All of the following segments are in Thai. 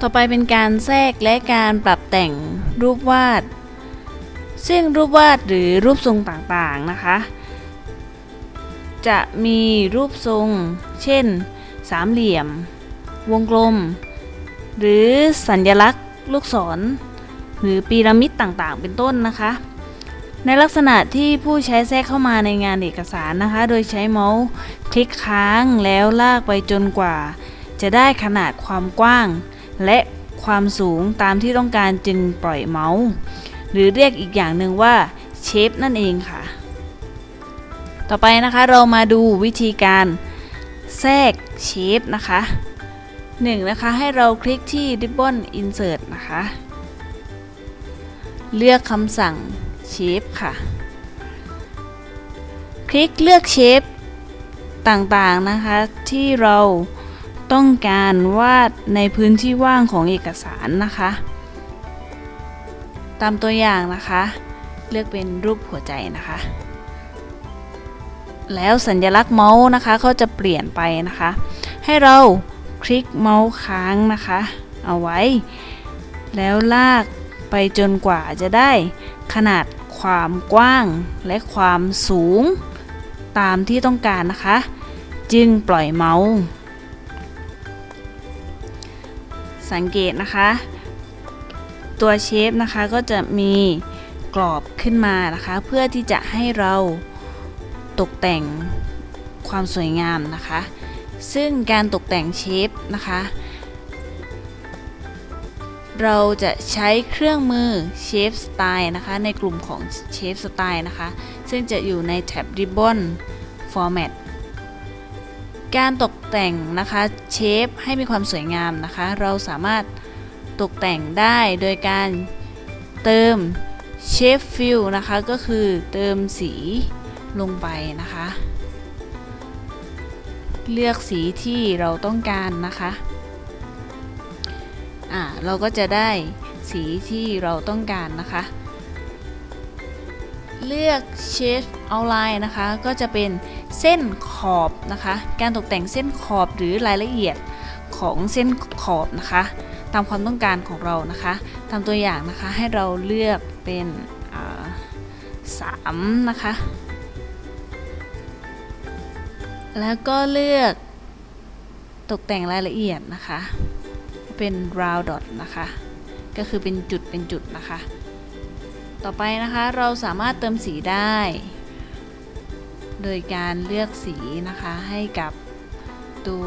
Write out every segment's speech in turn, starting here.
ต่อไปเป็นการแทรกและการปรับแต่งรูปวาด ซึ่งรูปวาดหรือรูปทรงต่างๆนะคะ จะมีรูปทรง เช่น สามเหลี่ยม วงกลม หรือสัญลักษณ์ ลูกศร หรือพีระมิดต่างๆ เป็นต้นนะคะ ในลักษณะที่ผู้ใช้แทรกเข้ามาในงานเอกสารนะคะ โดยใช้เมาส์คลิกค้างแล้วลากไปจนกว่า จะได้ขนาดความกว้าง และความสูงตามที่ต้องการจึงปล่อยเมาส์ หรือเรียกอีกอย่างหนึ่งว่าเชฟนั่นเองค่ะ ต่อไปนะคะเรามาดูวิธีการแทรกเชฟนะคะหนึ่งนะคะให้เราคลิกที่ Ribbon Insert นะคะ เลือกคำสั่งเชฟค่ะ คลิกเลือกเชฟต่างๆนะคะที่เรา ต้องการวาดในพื้นที่ว่างของเอกสารนะคะ ตามตัวอย่างนะคะ เลือกเป็นรูปหัวใจนะคะ แล้วสัญลักษณ์เมาส์นะคะก็จะเปลี่ยนไปนะคะ ให้เราคลิกเมาส์ค้างนะคะ เอาไว้ แล้วลากไปจนกว่าจะได้ขนาดความกว้างและความสูง ตามที่ต้องการนะคะ จึงปล่อยเมาส์ สังเกตนะคะ ตัวเชฟนะคะก็จะมีกรอบขึ้นมานะคะ เพื่อที่จะให้เราตกแต่งความสวยงามนะคะ ซึ่งการตกแต่งเชฟนะคะ เราจะใช้เครื่องมือ Shape Styles นะคะ ในกลุ่มของ Shape Styles นะคะ ซึ่งจะอยู่ในแท็บ Ribbon Format การตกแต่งนะคะ shape ให้มีความสวยงามนะคะ เราสามารถตกแต่งได้โดยการเติม Shape Fill นะคะก็คือเติมสีลงไปนะคะ เลือกสีที่เราต้องการนะคะอ่าเราก็จะได้สีที่เราต้องการนะคะ เลือกเชฟเอาไลน์นะคะ ก็จะเป็นเส้นขอบนะคะ การตกแต่งเส้นขอบหรือรายละเอียดของเส้นขอบนะคะ ตามความต้องการของเรานะคะ ตามตัวอย่างนะคะให้เราเลือกเป็นสามนะคะ แล้วก็เลือกตกแต่งรายละเอียดนะคะ เป็น round dot นะคะ ก็คือเป็นจุดเป็นจุดนะคะ ต่อไปนะคะเราสามารถเติมสีได้ โดยการเลือกสีนะคะให้กับตัว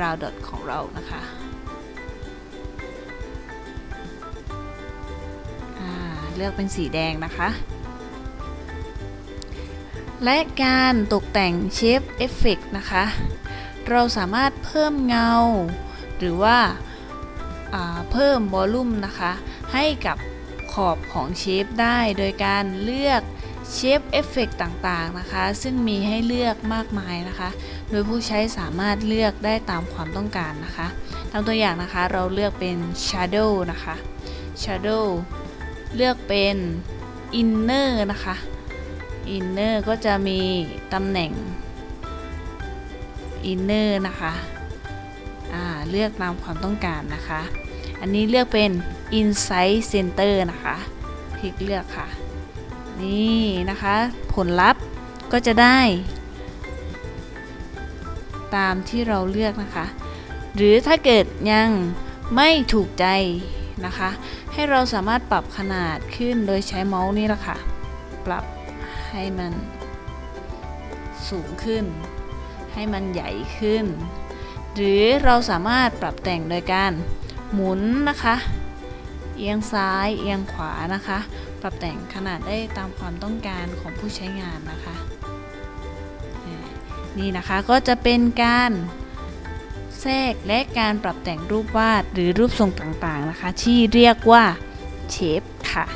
round dot ของเรานะคะเลือกเป็นสีแดงนะคะ และการตกแต่ง Shape Effects นะคะ เราสามารถเพิ่มเงา หรือว่าเพิ่ม volume นะคะ ให้กับ ขอบของ shape ได้โดยการเลือก Shape Effects ต่างๆนะคะ ซึ่งมีให้เลือกมากมายนะคะ โดยผู้ใช้สามารถเลือกได้ตามความต้องการนะคะตามตัวอย่างนะคะเราเลือกเป็น Shadow นะคะ Shadow เลือกเป็น Inner นะคะ Inner ก็จะมีตำแหน่ง Inner นะคะ เลือกตามความต้องการนะคะ อันนี้เลือกเป็น Inside Center นะคะ คลิกเลือกค่ะ นี่นะคะ ผลลัพธ์ก็จะได้ ตามที่เราเลือกนะคะ หรือถ้าเกิดยังไม่ถูกใจนะคะ ให้เราสามารถปรับขนาดขึ้นโดยใช้เมาส์นี่แหละค่ะ ปรับให้มันสูงขึ้น ให้มันใหญ่ขึ้น หรือเราสามารถปรับแต่งโดยการ หมุนนะคะ เอียงซ้ายเอียงขวานะคะ ปรับแต่งขนาดได้ตามความต้องการของผู้ใช้งานนะคะ นี่นะคะก็จะเป็นการแทรกและการปรับแต่งรูปวาดหรือรูปทรงต่างๆนะคะ ที่เรียกว่าเชฟค่ะ